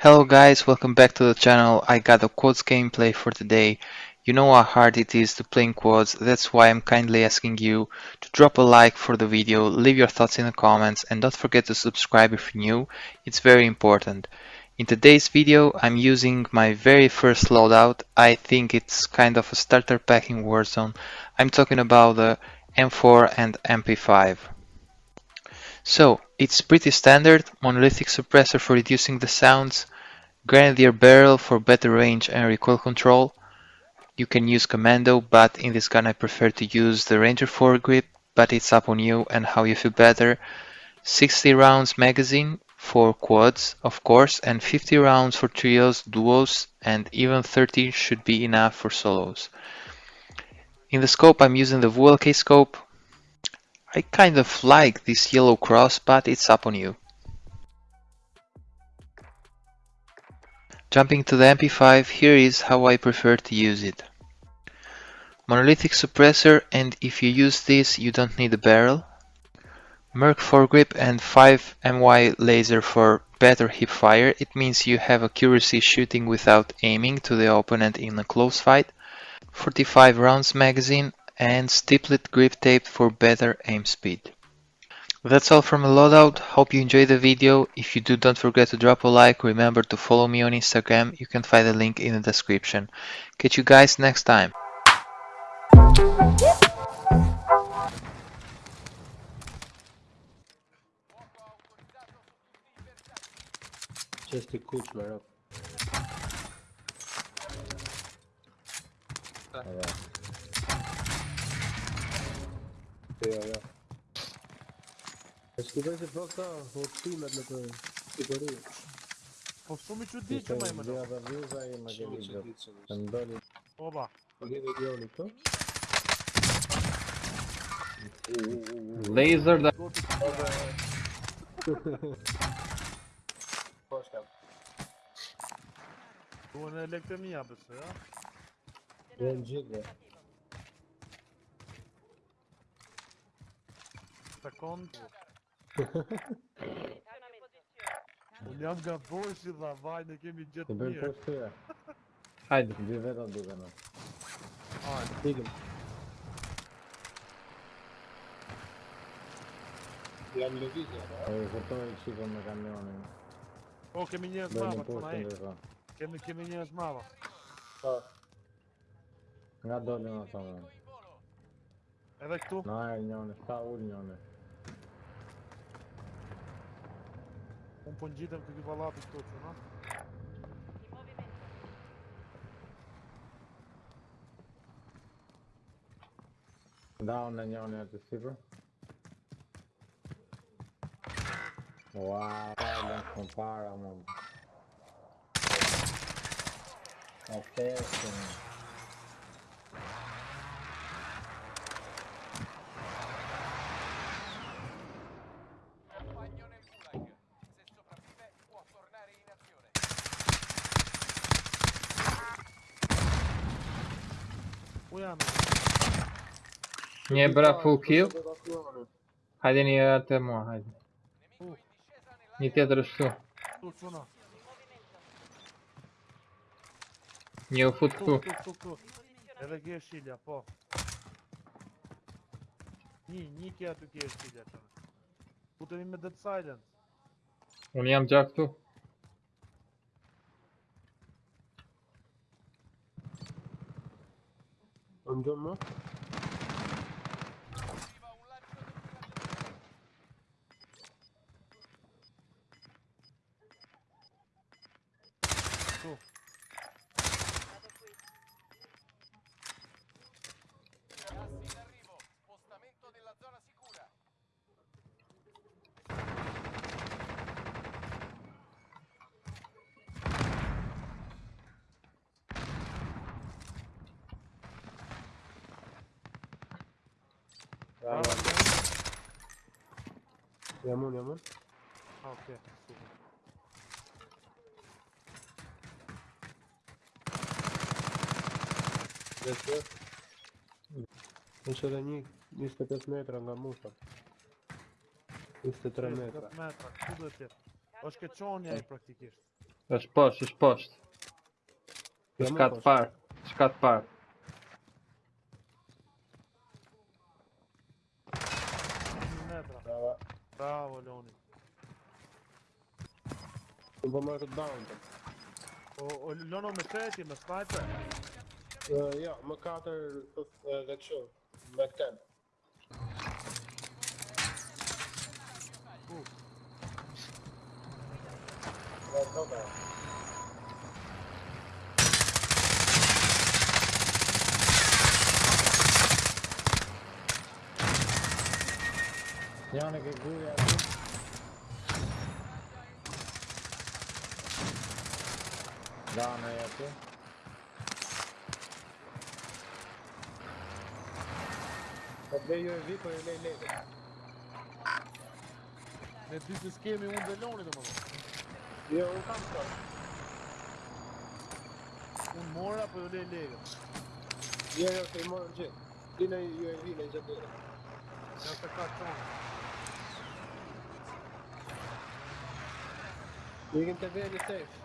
Hello guys, welcome back to the channel. I got a quads gameplay for today. You know how hard it is to play in quads, that's why I'm kindly asking you to drop a like for the video, leave your thoughts in the comments and don't forget to subscribe if you're new, it's very important. In today's video I'm using my very first loadout, I think it's kind of a starter pack in Warzone. I'm talking about the M4 and MP5. So, it's pretty standard, monolithic suppressor for reducing the sounds, grenadier barrel for better range and recoil control. You can use commando, but in this gun I prefer to use the ranger foregrip, but it's up on you and how you feel better. 60 rounds magazine for quads, of course, and 50 rounds for trios, duos, and even 30 should be enough for solos. In the scope I'm using the VLK scope, I kind of like this yellow cross, but it's up on you. Jumping to the MP5, here is how I prefer to use it. Monolithic suppressor and if you use this you don't need a barrel. Merc foregrip and 5 MY laser for better hip fire. It means you have accuracy shooting without aiming to the opponent in a close fight. 45 rounds magazine and stiplet grip tape for better aim speed. That's all from loadout, hope you enjoyed the video, if you do don't forget to drop a like, remember to follow me on Instagram, you can find the link in the description. Catch you guys next time. Just a kuczmer up. Evet. सकते हो यार इसको वैसे ब्लॉक था होती मतलब तो बड़ी Powstrzymujcie dzieci, majmy do. Ja zawierzajmy, że widzę. Ten dali. Oba. Laser da... Bu ne elektrimi yapısı ya? Bence de. secondo. Unë nga boshi dha vajnë e kemi gjithë mirë. Të bëjmë poshtë të ja. Hajde. Dhe vetë atë duke në. Hajde. Ikim. Jam lëvizja. E i fërtoj qikon me kamionin. Po, kemi njës mava, të na e. Kemi, kemi njës mava. Po. Nga dole në të më. Edhe këtu? Na e njënë. Unë po ngjitem këtu pallatit këtu, që na? Da, unë njone atë sipër. Wow, pardon, kom para më. A pesën. compagno Nie bra full kill? Hadi nie atemo, hadi. Nie ty też tu. Nie ufut tu. Ere yeşil. Ni, ni ki atık yeşil yap. Bu da bir dead silent. Onu yamacaktı. Amcam mı? Bravo. Andiamo, andiamo. Ah, ok, super. Десять. Ще до них 205 метров на мусор. 203 метра. 30 metra, ku do të jetë? Është ke çonja ai praktikisht. Është poshtë, është poshtë. Jam Është më katë poshtë. parë. Është katë parë. Рубанок даунтон. Льоно مشاتي من سنايبر. يا ماكارتر ذات شو باك تاب. يعني كيقول يا Dana e aty. Po të lej ju e vi, po e lej lej. Ne dy që s'kemi unë dhe Loni dhe më dhe. Jo, unë kam të. Unë mora, po ju lej legët. Jo, jo, se i morën gjithë. Ti në ju e vi, në gjithë dire. Ja të ka qonë. Ju ikim të veni safe.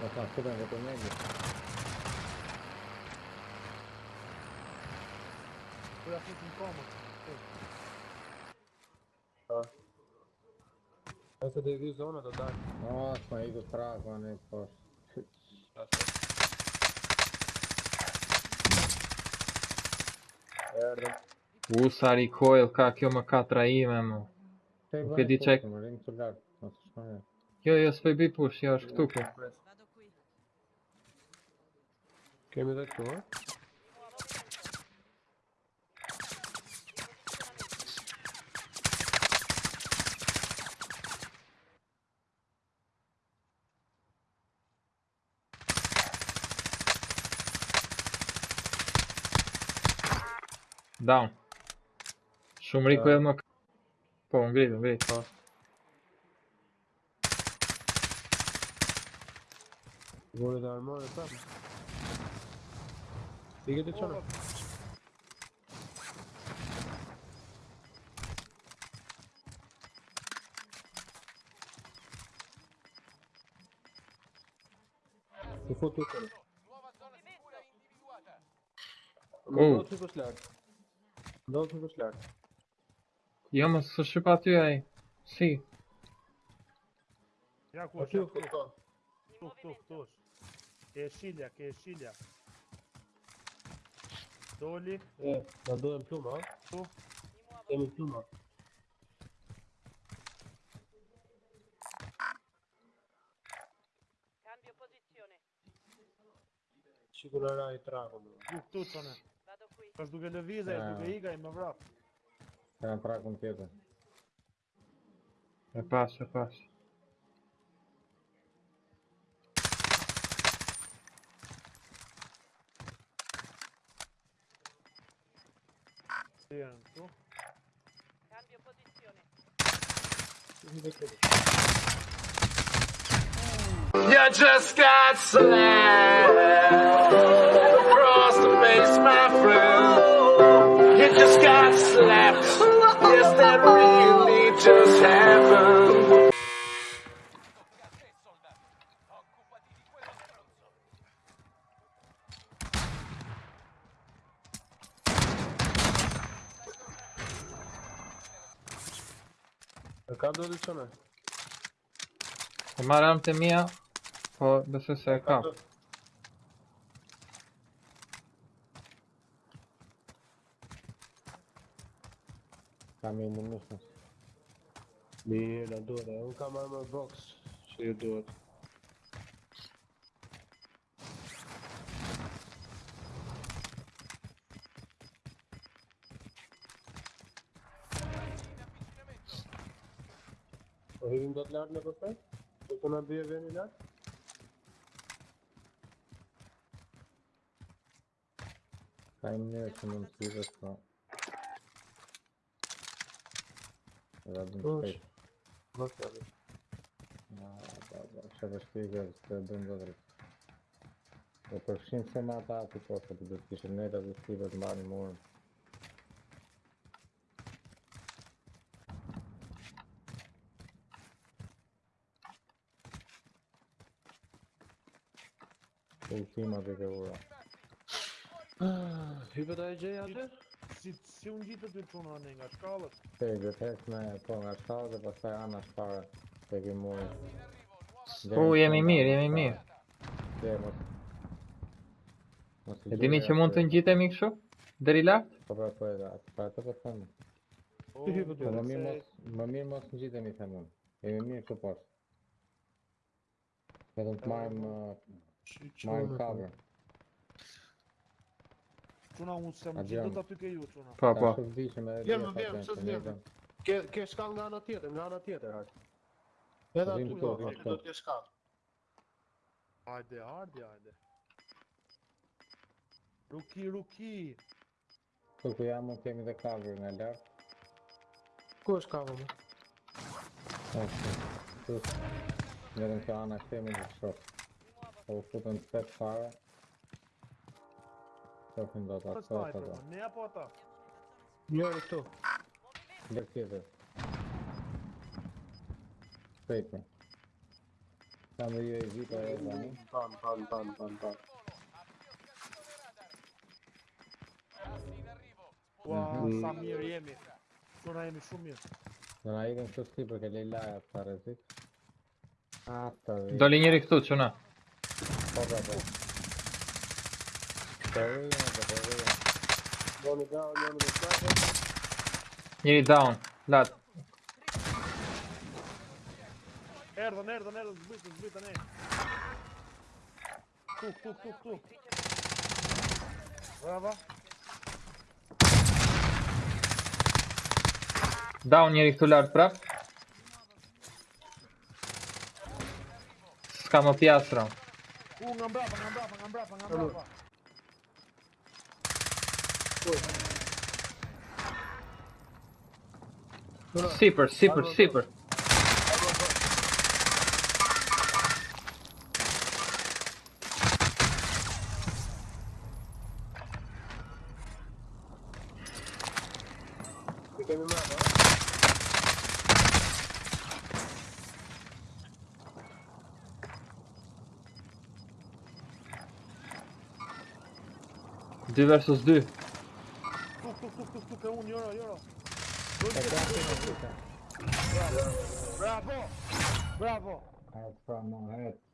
presim diku këtu këta, alla. Po më edhe të ka pasur. Ja, të ka pasur. Po ta shkëtën këtë megi. Po ja fusim komët. Nëse të i vi zona të dalë. O, s'ma iku traku anë i poshtë. Erdhëm. U, sa recoil ka kjo më katra ime, mu. Te Nuk e di çek. Më rinë të lartë. Mos Came in that door. Down. Sono lì quello. Poi un grido, un grido. Oh. Vuole dare il muro? Qënë? Të fut të qënë. Nuova zona sicura individuata. Më Oh. do të shikosh lartë. Do të shikosh lartë. Jo, më së shqip aty ai. Si? Ja ku Aty është, u ja, këtu, këtu. këtu, këtu, këtu është. Ke e shilja, ke e shilja. Doli, E, na duhem pluma, ha? Tu. Kemi pluma. Cambio posizione. Raj traku, më. ku këtu qone. Vado qui. Është duke lëvize, është Ja. duke iga i më vrap. Kanë trakun tjetër. E pas, e pas. Si janë. Cambio posizione. Shiku dhe këtu. You just got slapped across the face, my friend. E ka do të qënë? E marrë armë të mia, po besoj se e kam. Kam i munitions. Mirë, na duhet, e. Unë kam armor box që ju duhet. Po hidhim do të lartë në përpër? Do të në bje veni lartë? Ka i mjërë që mund të hidhës, po... Edhe abim shpejt. Vështë, abim. Ja, da, da, që dhe shpjegë, të bëjmë do drejtë. Po përfshim se ma ta ati po, se të do të kishëm ne të dhe të të të të të të të të të të të Ultima dhe ke ura. Hypet ai gjej atë? Si, si unë gjitë të dy çuna ne nga shkallët. Te vetes me po nga shkallë dhe pastaj ana shpare te ke murën. U, jemi mirë, jemi mirë. Dhe mos... E dini që mund të atë- ngjitemi kështu? Deri lart? Po pra po edhe, atë pra të po them. O, hypet Po më mirë mos, më mirë mos ngjitemi them unë. Jemi mirë këtu poshtë. Vetëm të marrim me cover. Çuna unë se më Adrian. gjithë aty ke ju çuna. Po, po. Tash u vdishëm edhe Vjem, dia vjem, fatë, se se vjem. ne Ke ke shkall nga ana tjetër, nga ana tjetër hajt. Edhe aty do, do të kesh shkall. Hajde, hajde, hajde. Ruki, ruki. Këtu ku jam unë kemi dhe cover nga lart. Ku është kava më? Ashtu. Këtu. Vetëm kjo ana kemi të shok. Po u futën të petë fare. Qofin do të atë atë atë. Ne apo ata? Njëri jo, këtu. Dhe tjetër. Shpejtë. Kam dhe ju e vita e zani. Pan, pan, pan, pan, pan. Ua, mhm. sa mirë jemi. Sona jemi shumë mirë. Sona jemi shumë mirë, përke lejlaja të parezik. Ata dhe... Doli njëri këtu, qëna. Dobra, dobra. Daruję, daruję. Mamy down, mamy down. Nearly down. Lat. Erdon, Erdon, Erdon, zbyt, zbyt, nie. Tu, tu, tu, tu. Brawo. Down nearly to large prop. Z kanopiastrą. Uh, ngambrak, ngambrak, ngambrak, ngambrak, Pak. Sipper, sipper, sipper. Give me my 2 versus 2. Tuk tuk tuk tuk tuk e unë jora jora. Bravo. Bravo. Bravo. Bravo. Bravo.